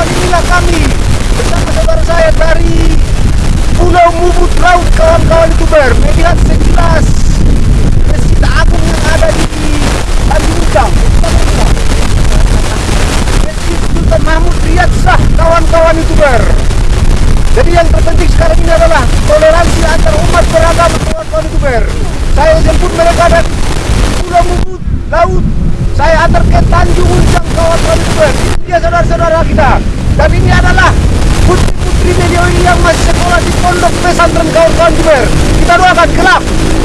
kawan-kawan inilah kami. Bersama saudara saya dari Pulau Mubut Laut kawan-kawan youtuber. Melihat sekilas Masjid Agung yang ada di Tanjung Ujang Masjid Sultan Mahmud Shah kawan-kawan youtuber. Jadi yang terpenting sekarang ini adalah toleransi antar umat beragama kawan-kawan youtuber. Saya jemput mereka dari Pulau Mubut Laut. Saya antar ke Tanjung Ujang kawan-kawan youtuber. Ini dia saudara-saudara kita dan ini adalah putri-putri ini yang masih sekolah di pondok pesantren kawan-kawan youtuber kita doakan kelak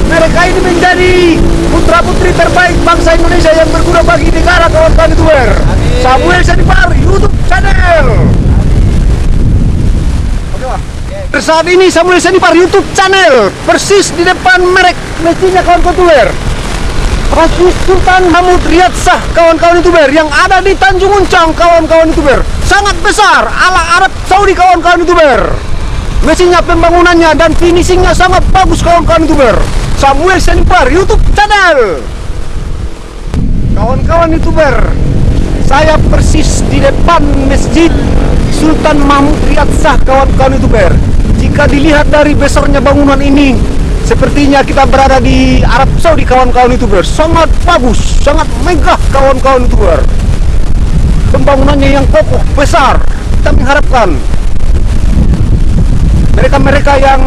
mereka ini menjadi putra-putri terbaik bangsa Indonesia yang berguna bagi negara kawan-kawan youtuber Samuel Sanipar YouTube channel. Oke Pak. Saat ini Samuel Sanipar YouTube channel persis di depan merek mesinnya kawan-kawan Masjid Sultan Mahmud Riyad Shah kawan-kawan youtuber yang ada di Tanjung Uncang kawan-kawan youtuber sangat besar ala Arab Saudi kawan-kawan youtuber mesinnya pembangunannya dan finishingnya sangat bagus kawan-kawan youtuber Samuel Senipar YouTube channel. Kawan-kawan youtuber saya persis di depan Masjid Sultan Mahmud Riyad Shah kawan-kawan youtuber jika dilihat dari besarnya bangunan ini Sepertinya kita berada di Arab Saudi kawan-kawan youtuber Sangat bagus, sangat megah kawan-kawan youtuber Pembangunannya yang kokoh, besar Kita mengharapkan Mereka-mereka yang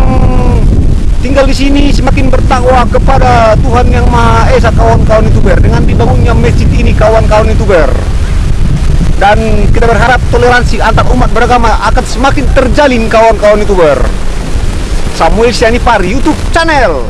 tinggal di sini semakin bertakwa kepada Tuhan Yang Maha Esa kawan-kawan youtuber Dengan dibangunnya masjid ini kawan-kawan youtuber dan kita berharap toleransi antar umat beragama akan semakin terjalin kawan-kawan youtuber Samuel Sianipar YouTube channel